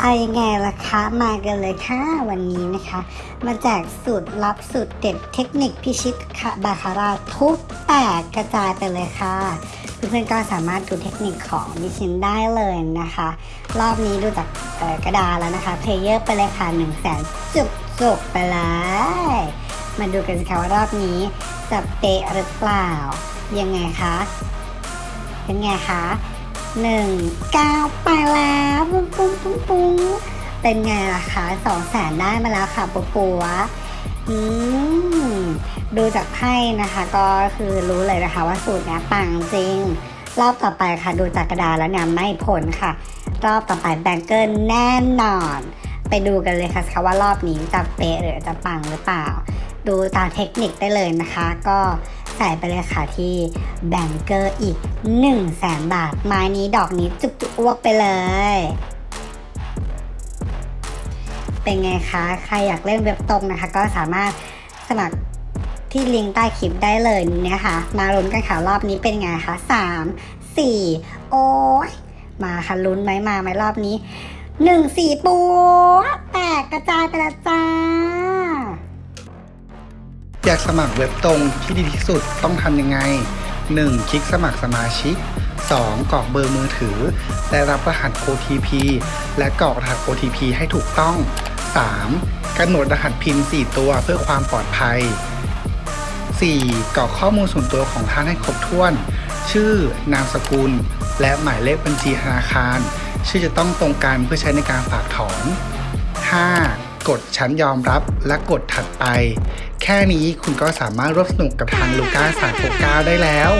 เอายังไงล่ะคะมากันเลยค่ะวันนี้นะคะ มาแจกสูตรลับสูตรเด็ดเทคนิคพิชิตบาคาร่าทุบแตกกระจายไปเลยค่ะเพื่อนๆก็สามารถดูเทคนิคของดิฉันได้เลยนะคะ รอบนี้ดูจากกระดาษแล้วนะคะเพลเยอร์ไปเลยค่ะ1นึ่งแสนจุกจุกๆไปเลยมาดูกันสิคะว่ารอบนี้จะเป๊ะหรือเปล่า ยังไงคะเป็นไงคะหนึ่งเก้าไปแล้ว ปุ้งปุ้งเป็นไงล่ะคะสองแสนได้มาแล้วค่ะปัวปัวอืมดูจากไพ่นะคะก็คือรู้เลยนะคะว่าสูตรเนี้ยปังจริง รอบต่อไปค่ะดูจากกระดาษแล้วเนี่ยไม่ผลค่ะ รอบต่อไปแบงเกอร์แน่นอน ไปดูกันเลยค่ะว่ารอบนี้จะเป๊ะหรือจะปังหรือเปล่า ดูตามเทคนิคได้เลยนะคะ ก็ใส่ไปเลยค่ะที่แบงเกอร์อีก1 0 0 0 0แสนบาท ไม้นี้ดอกนี้จุกจุกอ้วกไปเลย เป็นไงคะใครอยากเล่นเว็บตรงนะคะ ก็สามารถสมัครที่ลิงก์ใต้คลิปได้เลยเนี่ยค่ะมาลุ้นกันค่ะรอบนี้เป็นไงคะสามสี่โอ้ยมาค่ะลุ้นไหมมาไหมรอบนี้หนึ่งสี่ปูแตกกระจายไปแล้วจ้า อยากสมัครเว็บตรงที่ดีที่สุดต้องทำยังไง 1. คลิกสมัครสมาชิก 2. กรอกเบอร์มือถือและรับรหัส OTP และกรอกรหัส OTP ให้ถูกต้อง 3. กำหนดรหัสพิน 4 ตัวเพื่อความปลอดภัย 4. กรอกข้อมูลส่วนตัวของท่านให้ครบถ้วน ชื่อ นามสกุล และหมายเลขบัญชีธนาคาร ชื่อจะต้องตรงกันเพื่อใช้ในการฝากถอน 5. กดชั้นยอมรับและกดถัดไป แค่นี้คุณก็สามารถร่วมสนุกกับทางลูก้า369ได้แล้ว